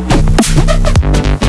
ハハハハ!